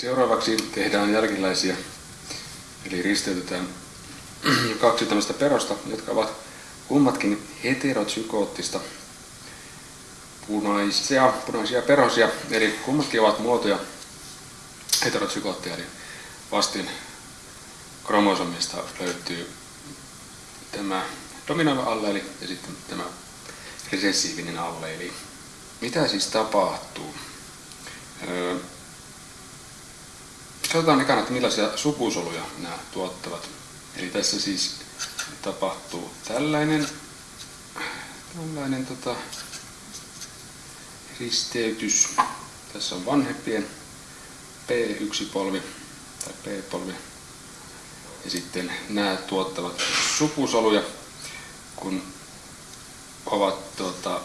Seuraavaksi tehdään jälkiläisiä, eli risteytetään kaksi tämmöistä perosta, jotka ovat kummatkin heterozygoottista punaisia, punaisia perosia, eli kummatkin ovat muotoja heterozygoottia, eli vastin kromosomista löytyy tämä dominoiva alleeli ja sitten tämä resessiivinen alleeli. Mitä siis tapahtuu? Öö, katsotaan ekana, että millaisia sukusoluja nämä tuottavat. Eli tässä siis tapahtuu tällainen, tällainen tota, risteytys. Tässä on vanhempien P1-polvi tai P-polvi. Ja sitten nämä tuottavat sukusoluja, kun ovat tuota,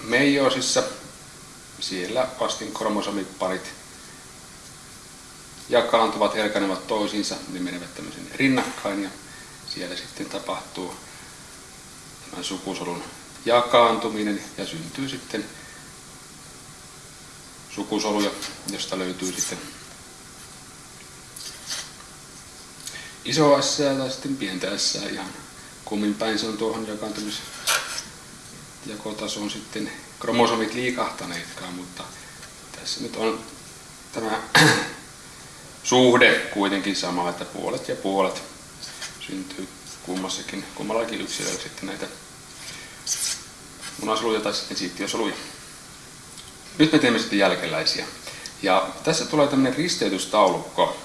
meijoosissa. Siellä vastin kromosomiparit jakaantuvat, erkanevat toisiinsa, ne menevät tämmöisen rinnakkain ja siellä sitten tapahtuu tämän sukusolun jakaantuminen ja syntyy sitten sukusoluja, josta löytyy sitten iso S tai sitten pientä S ihan kummin päin se on tuohon jakaantumis jakotasoon sitten kromosomit liikahtaneetkaan, mutta tässä nyt on tämä suhde kuitenkin sama, että puolet ja puolet syntyy kummassakin, kummallakin yksilöllä sitten näitä munasoluja tai sitten siittiösoluja. Nyt me teemme sitten jälkeläisiä. Ja tässä tulee tämmöinen risteytystaulukko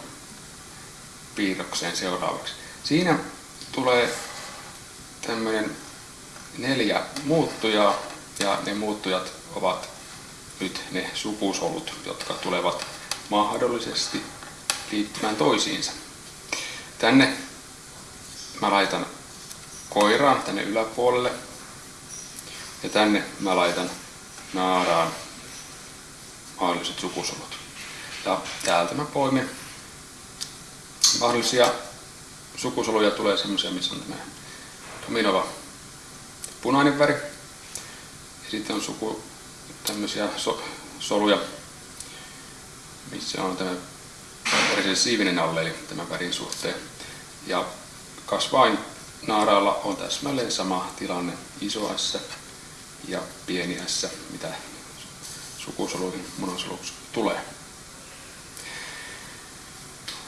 piirrokseen seuraavaksi. Siinä tulee tämmöinen neljä muuttujaa ja ne muuttujat ovat nyt ne sukusolut, jotka tulevat mahdollisesti liittymään toisiinsa. Tänne mä laitan koiraan tänne yläpuolelle ja tänne mä laitan naaraan mahdolliset sukusolut. Ja täältä mä poimin mahdollisia sukusoluja tulee semmoisia, missä on tämä dominova punainen väri. Ja sitten on suku tämmöisiä so, soluja, missä on tämä resessiivinen alleeli tämän värin suhteen. Ja kasvain naaraalla on täsmälleen sama tilanne iso S ja pieni S, mitä sukusoluihin munasoluksi tulee.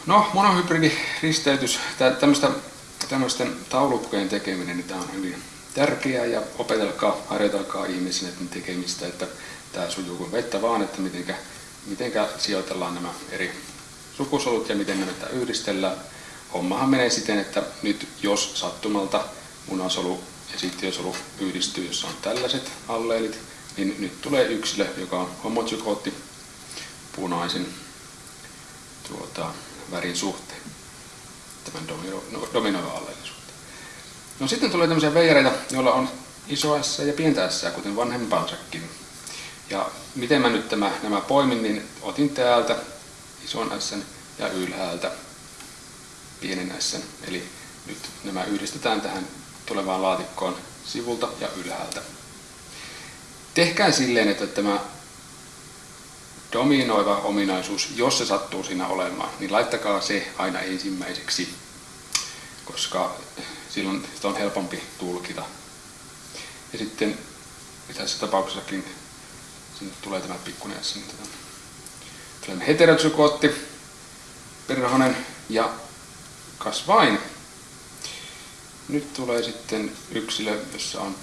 No, monohybridiristeytys, tämmöistä, tämmöisten taulukkojen tekeminen, niin tämä on hyvin tärkeää ja opetelkaa, harjoitelkaa ihmisen tekemistä, että tämä sujuu kuin vettä vaan, että mitenkä, mitenkä sijoitellaan nämä eri sukusolut ja miten näitä yhdistellään. Hommahan menee siten, että nyt jos sattumalta munasolu ja sittiösolu yhdistyy, jossa on tällaiset alleelit, niin nyt tulee yksilö, joka on homozygootti punaisen tuota, värin suhteen, tämän domino, no, alleelin suhteen. No sitten tulee tämmöisiä veijareita, joilla on iso S ja pientä S, kuten vanhempansakin. Ja miten mä nyt tämä, nämä poimin, niin otin täältä ison S ja ylhäältä pienen S. Eli nyt nämä yhdistetään tähän tulevaan laatikkoon sivulta ja ylhäältä. Tehkää silleen, että tämä dominoiva ominaisuus, jos se sattuu siinä olemaan, niin laittakaa se aina ensimmäiseksi, koska silloin sitä on helpompi tulkita. Ja sitten tässä tapauksessakin sinne tulee tämä pikkuinen S. Tulee heterozygootti, perhonen ja kasvain. Nyt tulee sitten yksilö, jossa on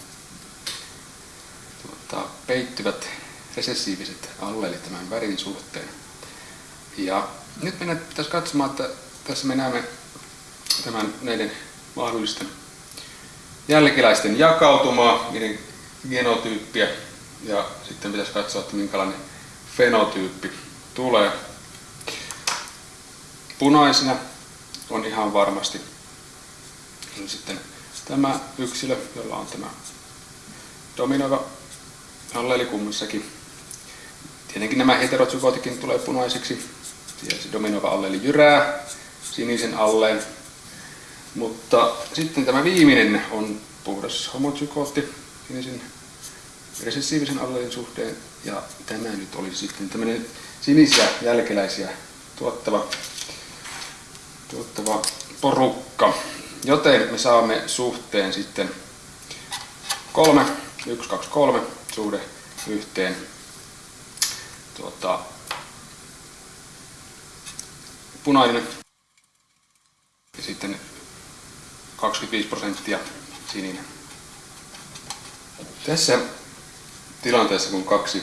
tuota, peittyvät resessiiviset alleelit tämän värin suhteen. Ja nyt meidän pitäisi katsomaan, että tässä me näemme tämän näiden mahdollisten jälkeläisten jakautumaa, niiden genotyyppiä ja sitten pitäisi katsoa, että minkälainen fenotyyppi tulee. Punaisena on ihan varmasti on sitten tämä yksilö, jolla on tämä dominoiva alleeli kummassakin. Tietenkin nämä heterozygootikin tulee punaiseksi. Siellä se dominoiva alleeli jyrää sinisen alleen. Mutta sitten tämä viimeinen on puhdas homozygootti sinisen resessiivisen allelin suhteen. Ja tämä nyt olisi sitten tämmöinen sinisiä jälkeläisiä tuottava, tuottava porukka. Joten me saamme suhteen sitten 3, 1, 2, 3 suhde yhteen tuota, punainen ja sitten 25 prosenttia sininen. Tässä tilanteessa, kun kaksi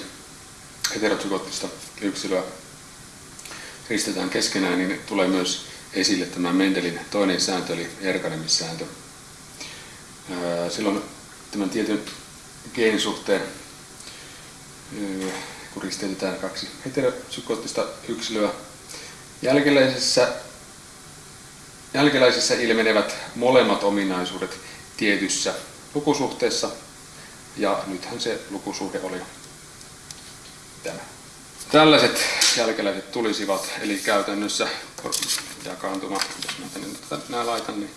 heterozygoottista yksilöä ristetään keskenään, niin tulee myös esille tämä Mendelin toinen sääntö, eli erkanemissääntö. Silloin tämän tietyn geenisuhteen, kun risteytetään kaksi heterozygoottista yksilöä, jälkeläisessä, jälkeläisessä ilmenevät molemmat ominaisuudet tietyssä lukusuhteessa, ja nythän se lukusuhde oli tämä. Tällaiset jälkeläiset tulisivat, eli käytännössä jakaantuma, jos mä tänne nämä laitan, niin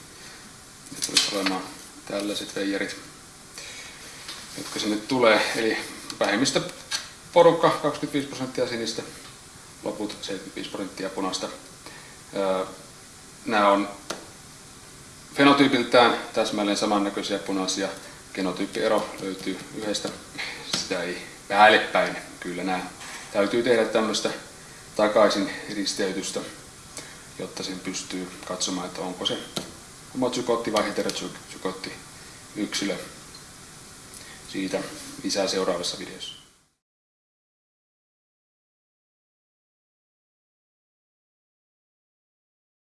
ne tulisi olemaan tällaiset veijarit, jotka sinne tulee. Eli vähemmistö porukka 25 prosenttia sinistä, loput 75 prosenttia punaista. Nämä on fenotyypiltään täsmälleen samannäköisiä punaisia. Genotyyppiero löytyy yhdestä, sitä ei päällepäin. Kyllä nämä täytyy tehdä tämmöistä takaisin risteytystä, jotta sen pystyy katsomaan, että onko se homotsykotti vai heterozygotti yksilö. Siitä lisää seuraavassa videossa.